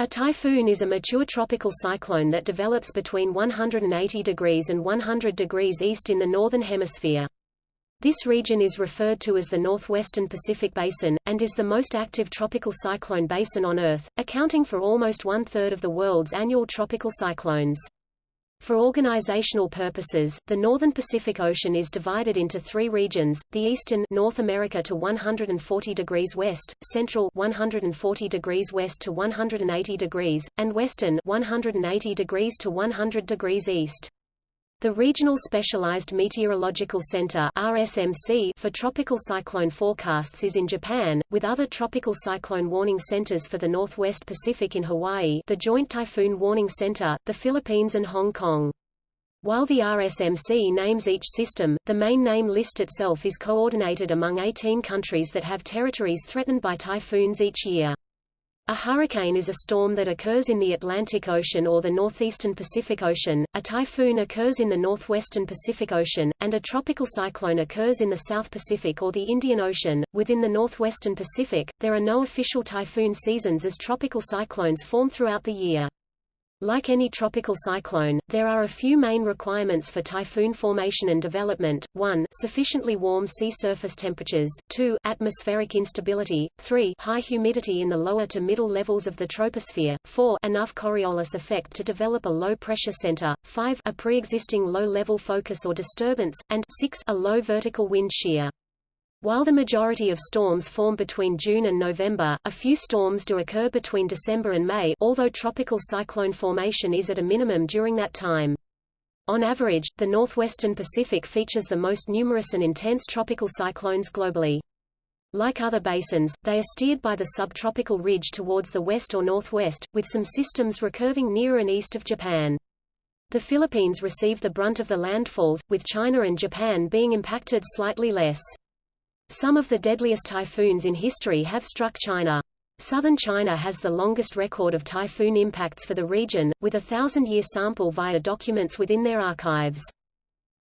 A typhoon is a mature tropical cyclone that develops between 180 degrees and 100 degrees east in the northern hemisphere. This region is referred to as the northwestern Pacific Basin, and is the most active tropical cyclone basin on Earth, accounting for almost one-third of the world's annual tropical cyclones. For organizational purposes, the northern Pacific Ocean is divided into three regions, the eastern North America to 140 degrees west, central 140 degrees west to 180 degrees, and western 180 degrees to 100 degrees east. The Regional Specialized Meteorological Center RSMC for tropical cyclone forecasts is in Japan, with other tropical cyclone warning centers for the Northwest Pacific in Hawaii the Joint Typhoon Warning Center, the Philippines and Hong Kong. While the RSMC names each system, the main name list itself is coordinated among 18 countries that have territories threatened by typhoons each year. A hurricane is a storm that occurs in the Atlantic Ocean or the northeastern Pacific Ocean, a typhoon occurs in the northwestern Pacific Ocean, and a tropical cyclone occurs in the South Pacific or the Indian Ocean. Within the northwestern Pacific, there are no official typhoon seasons as tropical cyclones form throughout the year. Like any tropical cyclone, there are a few main requirements for typhoon formation and development, 1 sufficiently warm sea surface temperatures, 2 atmospheric instability, 3 high humidity in the lower to middle levels of the troposphere, 4 enough Coriolis effect to develop a low-pressure center, 5 a pre-existing low-level focus or disturbance, and 6 a low vertical wind shear. While the majority of storms form between June and November, a few storms do occur between December and May although tropical cyclone formation is at a minimum during that time. On average, the northwestern Pacific features the most numerous and intense tropical cyclones globally. Like other basins, they are steered by the subtropical ridge towards the west or northwest, with some systems recurving near and east of Japan. The Philippines receive the brunt of the landfalls, with China and Japan being impacted slightly less. Some of the deadliest typhoons in history have struck China. Southern China has the longest record of typhoon impacts for the region, with a thousand-year sample via documents within their archives.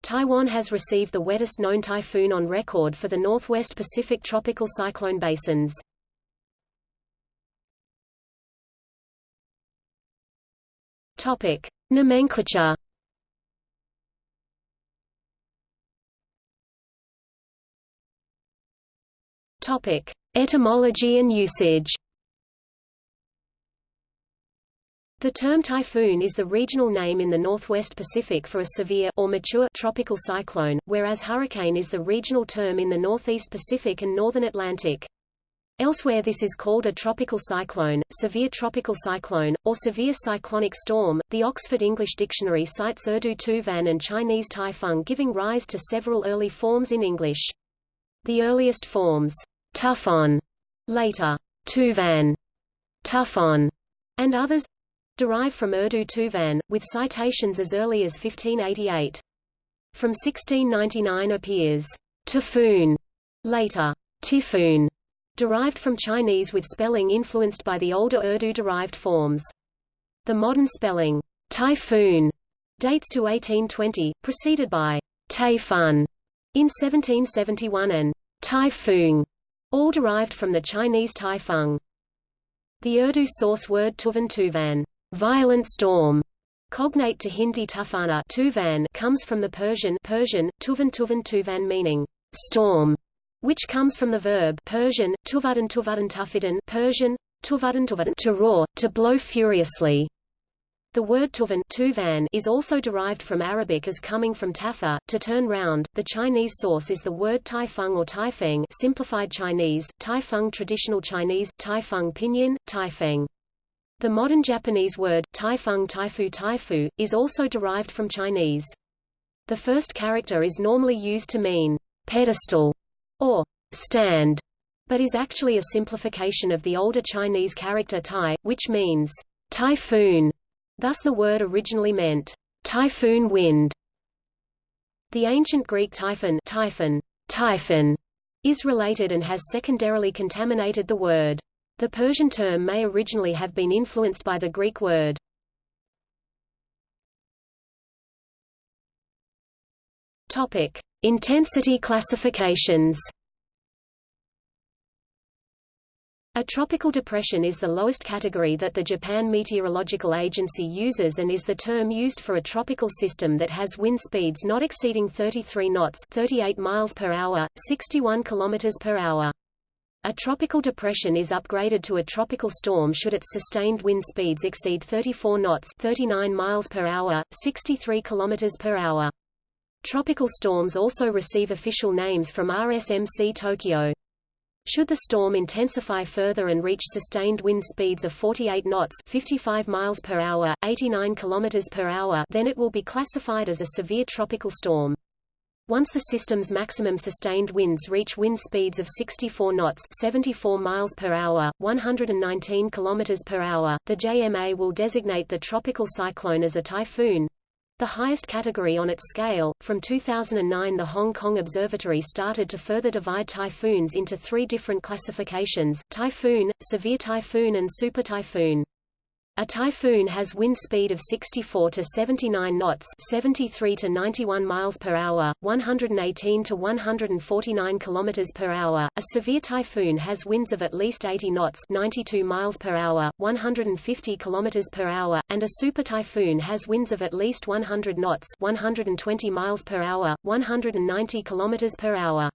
Taiwan has received the wettest known typhoon on record for the northwest Pacific tropical cyclone basins. Topic: Nomenclature Topic: Etymology and usage. The term typhoon is the regional name in the Northwest Pacific for a severe or mature tropical cyclone, whereas hurricane is the regional term in the Northeast Pacific and Northern Atlantic. Elsewhere this is called a tropical cyclone, severe tropical cyclone, or severe cyclonic storm. The Oxford English Dictionary cites Urdu tuvan and Chinese Taifeng giving rise to several early forms in English. The earliest forms Tufon, later Tuvan, Tufon, and others derive from Urdu Tuvan, with citations as early as 1588. From 1699 appears Typhoon, later Typhoon, derived from Chinese with spelling influenced by the older Urdu-derived forms. The modern spelling typhoon dates to 1820, preceded by Taifun in 1771 and Typhoon all derived from the Chinese Taifeng. The Urdu source word Tuvan Tuvan, violent storm, cognate to Hindi Tufana Tuvan, comes from the Persian Persian Tuvan Tuvan Tuvan meaning storm, which comes from the verb Persian Tuvadan Tuvadan Tufidan Persian Tuvadan Tuvadan to roar, to blow furiously. The word tuvan, is also derived from Arabic as coming from tafa, to turn round. The Chinese source is the word taifeng or taifeng simplified Chinese, taifeng traditional Chinese, taifeng pinyin, taifeng. The modern Japanese word, taifeng taifu taifu, is also derived from Chinese. The first character is normally used to mean pedestal or stand, but is actually a simplification of the older Chinese character tai, which means typhoon. Thus the word originally meant, typhoon wind. The ancient Greek typhon, typhon, typhon is related and has secondarily contaminated the word. The Persian term may originally have been influenced by the Greek word. Topic: Intensity classifications. A tropical depression is the lowest category that the Japan Meteorological Agency uses and is the term used for a tropical system that has wind speeds not exceeding 33 knots 38 miles per hour, 61 kilometers per hour. A tropical depression is upgraded to a tropical storm should its sustained wind speeds exceed 34 knots 39 miles per hour, 63 kilometers per hour. Tropical storms also receive official names from RSMC Tokyo. Should the storm intensify further and reach sustained wind speeds of 48 knots 55 miles per hour, 89 kilometers per hour then it will be classified as a severe tropical storm. Once the system's maximum sustained winds reach wind speeds of 64 knots 74 miles per hour, 119 kilometers per hour, the JMA will designate the tropical cyclone as a typhoon, the highest category on its scale. From 2009 the Hong Kong Observatory started to further divide typhoons into three different classifications, typhoon, severe typhoon and super typhoon. A typhoon has wind speed of 64 to 79 knots, 73 to 91 miles per hour, 118 to 149 kilometers per hour. A severe typhoon has winds of at least 80 knots, 92 miles per hour, 150 kilometers per hour, and a super typhoon has winds of at least 100 knots, 120 miles per hour, 190 kilometers per hour.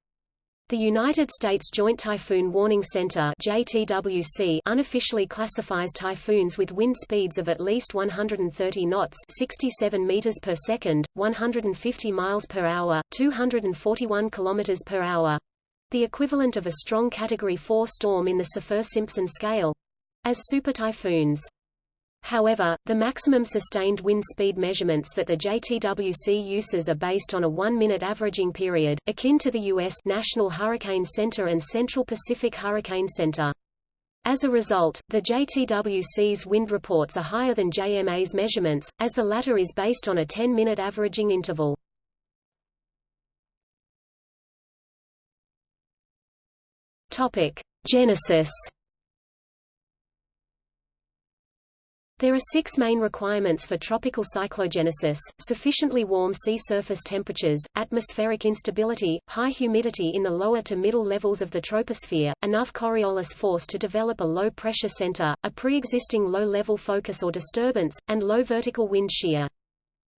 The United States Joint Typhoon Warning Center JTWC unofficially classifies typhoons with wind speeds of at least 130 knots 67 meters per second, 150 miles per hour, 241 kilometers per hour, the equivalent of a strong Category 4 storm in the Saffir-Simpson scale, as super typhoons. However, the maximum sustained wind speed measurements that the JTWC uses are based on a one-minute averaging period, akin to the U.S. National Hurricane Center and Central Pacific Hurricane Center. As a result, the JTWC's wind reports are higher than JMA's measurements, as the latter is based on a 10-minute averaging interval. Topic: Genesis There are six main requirements for tropical cyclogenesis, sufficiently warm sea surface temperatures, atmospheric instability, high humidity in the lower to middle levels of the troposphere, enough Coriolis force to develop a low-pressure center, a pre-existing low-level focus or disturbance, and low vertical wind shear.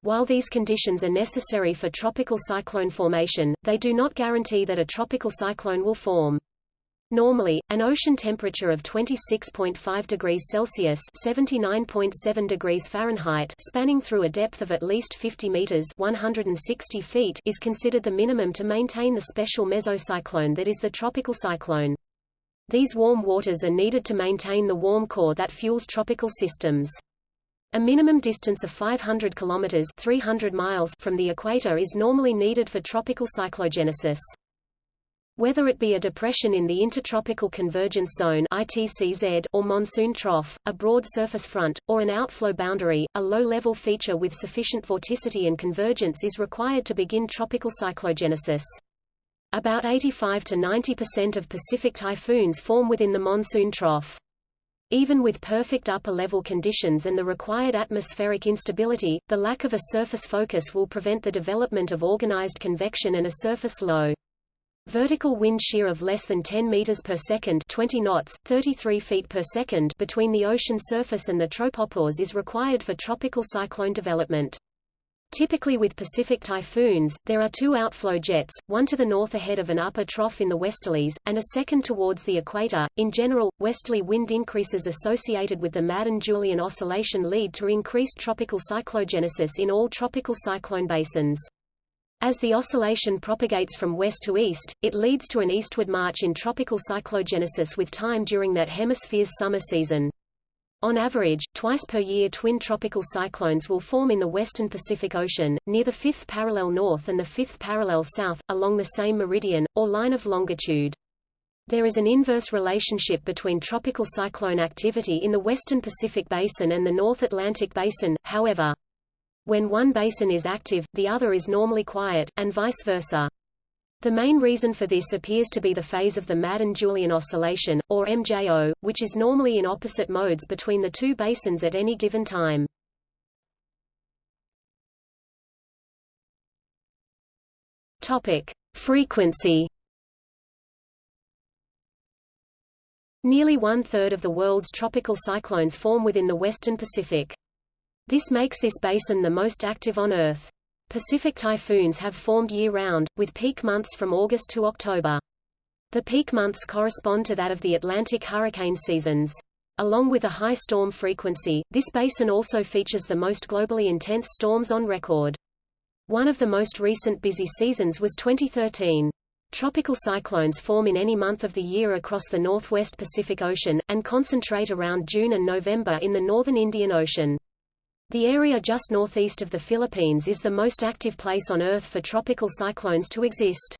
While these conditions are necessary for tropical cyclone formation, they do not guarantee that a tropical cyclone will form. Normally, an ocean temperature of 26.5 degrees Celsius (79.7 degrees Fahrenheit) spanning through a depth of at least 50 meters (160 feet) is considered the minimum to maintain the special mesocyclone that is the tropical cyclone. These warm waters are needed to maintain the warm core that fuels tropical systems. A minimum distance of 500 kilometers (300 miles) from the equator is normally needed for tropical cyclogenesis. Whether it be a depression in the Intertropical Convergence Zone ITCZ or monsoon trough, a broad surface front, or an outflow boundary, a low-level feature with sufficient vorticity and convergence is required to begin tropical cyclogenesis. About 85 to 90% of Pacific typhoons form within the monsoon trough. Even with perfect upper-level conditions and the required atmospheric instability, the lack of a surface focus will prevent the development of organized convection and a surface low. Vertical wind shear of less than 10 meters per second 20 knots, 33 feet per second between the ocean surface and the tropopause is required for tropical cyclone development. Typically with Pacific typhoons, there are two outflow jets, one to the north ahead of an upper trough in the westerlies, and a second towards the equator. In general, westerly wind increases associated with the Madden-Julian oscillation lead to increased tropical cyclogenesis in all tropical cyclone basins. As the oscillation propagates from west to east, it leads to an eastward march in tropical cyclogenesis with time during that hemisphere's summer season. On average, twice per year twin tropical cyclones will form in the western Pacific Ocean, near the fifth parallel north and the fifth parallel south, along the same meridian, or line of longitude. There is an inverse relationship between tropical cyclone activity in the western Pacific Basin and the North Atlantic Basin, however. When one basin is active, the other is normally quiet, and vice versa. The main reason for this appears to be the phase of the Madden-Julian oscillation, or MJO, which is normally in opposite modes between the two basins at any given time. Topic: Frequency Nearly one-third of the world's tropical cyclones form within the western Pacific. This makes this basin the most active on Earth. Pacific typhoons have formed year-round, with peak months from August to October. The peak months correspond to that of the Atlantic hurricane seasons. Along with a high storm frequency, this basin also features the most globally intense storms on record. One of the most recent busy seasons was 2013. Tropical cyclones form in any month of the year across the northwest Pacific Ocean, and concentrate around June and November in the northern Indian Ocean. The area just northeast of the Philippines is the most active place on Earth for tropical cyclones to exist.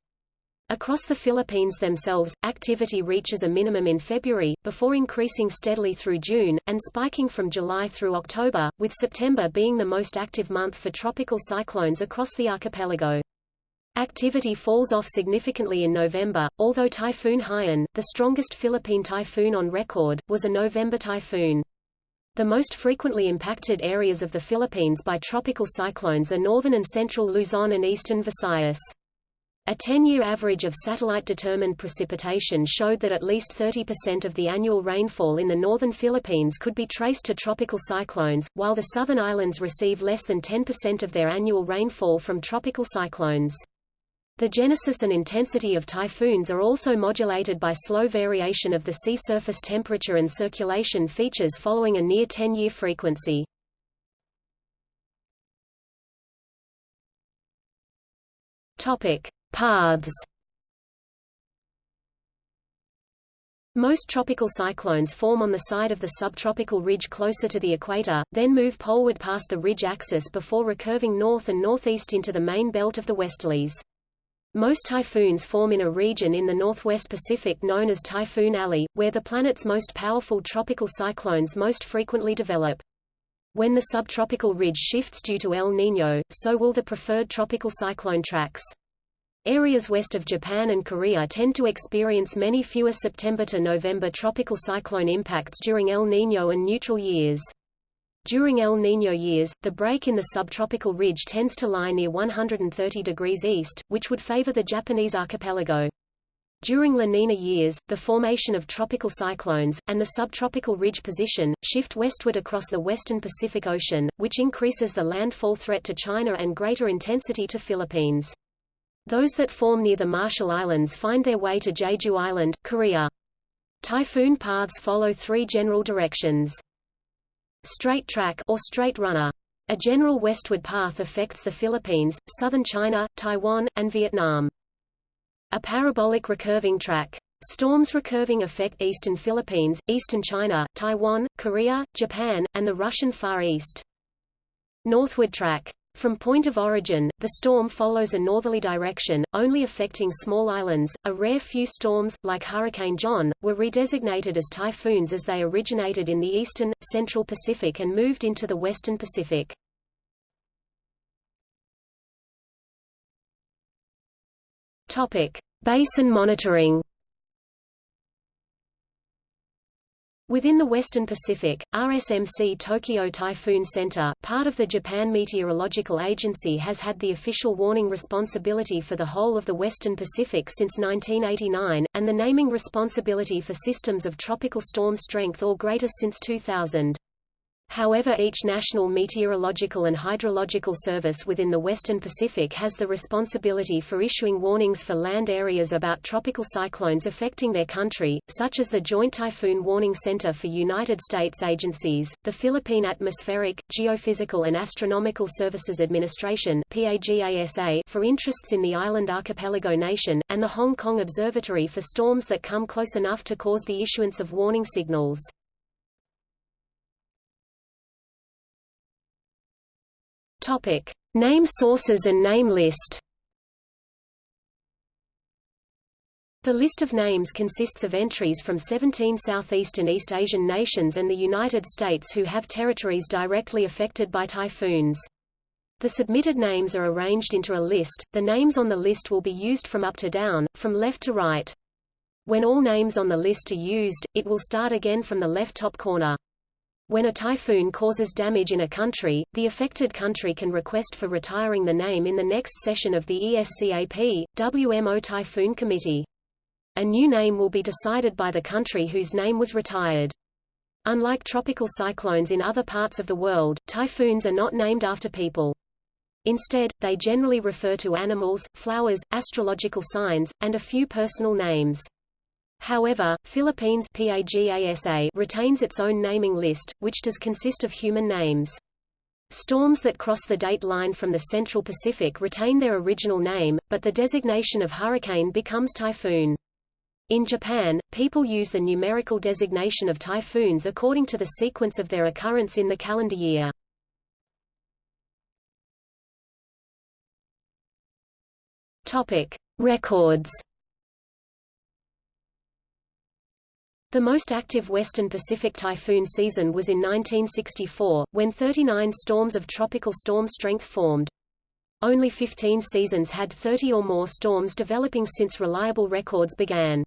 Across the Philippines themselves, activity reaches a minimum in February, before increasing steadily through June, and spiking from July through October, with September being the most active month for tropical cyclones across the archipelago. Activity falls off significantly in November, although Typhoon Haiyan, the strongest Philippine typhoon on record, was a November typhoon. The most frequently impacted areas of the Philippines by tropical cyclones are northern and central Luzon and eastern Visayas. A 10-year average of satellite-determined precipitation showed that at least 30% of the annual rainfall in the northern Philippines could be traced to tropical cyclones, while the southern islands receive less than 10% of their annual rainfall from tropical cyclones. The genesis and intensity of typhoons are also modulated by slow variation of the sea surface temperature and circulation features following a near 10-year frequency. Topic: Paths. Most tropical cyclones form on the side of the subtropical ridge closer to the equator, then move poleward past the ridge axis before recurving north and northeast into the main belt of the westerlies. Most typhoons form in a region in the northwest Pacific known as Typhoon Alley, where the planet's most powerful tropical cyclones most frequently develop. When the subtropical ridge shifts due to El Niño, so will the preferred tropical cyclone tracks. Areas west of Japan and Korea tend to experience many fewer September to November tropical cyclone impacts during El Niño and neutral years. During El Niño years, the break in the subtropical ridge tends to lie near 130 degrees east, which would favor the Japanese archipelago. During La Nina years, the formation of tropical cyclones, and the subtropical ridge position, shift westward across the western Pacific Ocean, which increases the landfall threat to China and greater intensity to Philippines. Those that form near the Marshall Islands find their way to Jeju Island, Korea. Typhoon paths follow three general directions. Straight track or straight runner. A general westward path affects the Philippines, southern China, Taiwan, and Vietnam. A parabolic recurving track. Storms recurving affect eastern Philippines, eastern China, Taiwan, Korea, Japan, and the Russian Far East. Northward track. From point of origin, the storm follows a northerly direction, only affecting small islands. A rare few storms, like Hurricane John, were redesignated as typhoons as they originated in the eastern, central Pacific and moved into the western Pacific. Topic: Basin monitoring. Within the Western Pacific, RSMC Tokyo Typhoon Center, part of the Japan Meteorological Agency has had the official warning responsibility for the whole of the Western Pacific since 1989, and the naming responsibility for systems of tropical storm strength or greater since 2000. However each national meteorological and hydrological service within the Western Pacific has the responsibility for issuing warnings for land areas about tropical cyclones affecting their country, such as the Joint Typhoon Warning Center for United States agencies, the Philippine Atmospheric, Geophysical and Astronomical Services Administration for interests in the island archipelago nation, and the Hong Kong Observatory for storms that come close enough to cause the issuance of warning signals. Topic: Name sources and name list. The list of names consists of entries from 17 Southeast and East Asian nations and the United States who have territories directly affected by typhoons. The submitted names are arranged into a list. The names on the list will be used from up to down, from left to right. When all names on the list are used, it will start again from the left top corner. When a typhoon causes damage in a country, the affected country can request for retiring the name in the next session of the ESCAP, WMO Typhoon Committee. A new name will be decided by the country whose name was retired. Unlike tropical cyclones in other parts of the world, typhoons are not named after people. Instead, they generally refer to animals, flowers, astrological signs, and a few personal names. However, Philippines PAGASA retains its own naming list, which does consist of human names. Storms that cross the date line from the Central Pacific retain their original name, but the designation of hurricane becomes typhoon. In Japan, people use the numerical designation of typhoons according to the sequence of their occurrence in the calendar year. Topic: Records. The most active Western Pacific typhoon season was in 1964, when 39 storms of tropical storm strength formed. Only 15 seasons had 30 or more storms developing since reliable records began.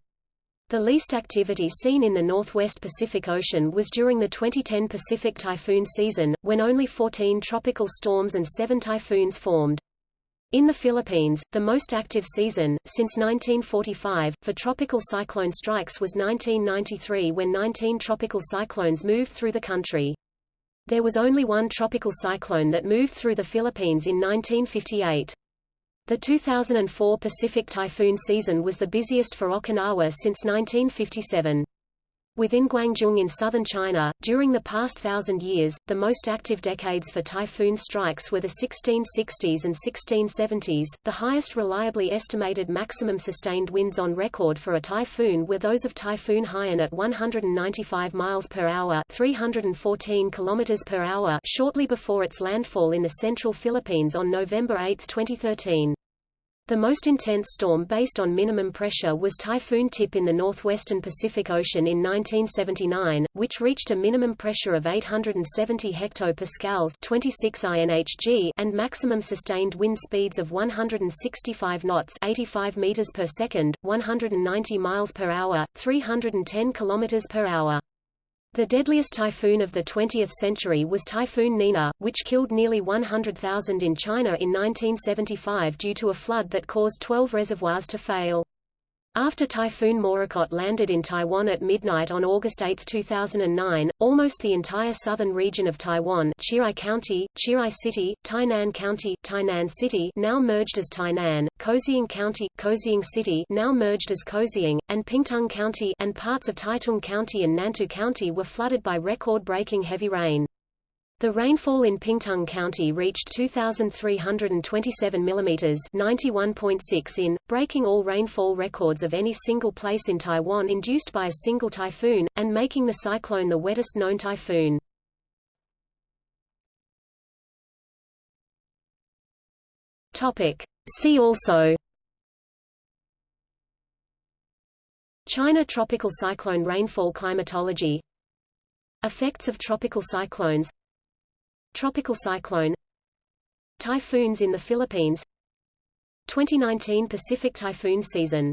The least activity seen in the northwest Pacific Ocean was during the 2010 Pacific typhoon season, when only 14 tropical storms and 7 typhoons formed. In the Philippines, the most active season, since 1945, for tropical cyclone strikes was 1993 when 19 tropical cyclones moved through the country. There was only one tropical cyclone that moved through the Philippines in 1958. The 2004 Pacific typhoon season was the busiest for Okinawa since 1957. Within Guangdong in southern China, during the past thousand years, the most active decades for typhoon strikes were the 1660s and 1670s. The highest reliably estimated maximum sustained winds on record for a typhoon were those of Typhoon Haiyan at 195 miles per hour, 314 kilometers per hour, shortly before its landfall in the central Philippines on November 8, 2013. The most intense storm based on minimum pressure was Typhoon Tip in the northwestern Pacific Ocean in 1979, which reached a minimum pressure of 870 hectopascals 26 INHG and maximum sustained wind speeds of 165 knots 85 meters per second, 190 miles per hour, 310 kilometers per hour. The deadliest typhoon of the 20th century was Typhoon Nina, which killed nearly 100,000 in China in 1975 due to a flood that caused 12 reservoirs to fail. After Typhoon Morakot landed in Taiwan at midnight on August 8, 2009, almost the entire southern region of Taiwan Chiayi County, Chiayi City, Tainan County, Tainan City now merged as Tainan, Kaohsiung County, Kaohsiung City now merged as Kaohsiung, and Pingtung County and parts of Taitung County and Nantou County were flooded by record-breaking heavy rain. The rainfall in Pingtung County reached 2,327 mm 91.6 in, breaking all rainfall records of any single place in Taiwan induced by a single typhoon, and making the cyclone the wettest known typhoon. See also China tropical cyclone rainfall climatology Effects of tropical cyclones Tropical cyclone. Typhoons in the Philippines. 2019 Pacific typhoon season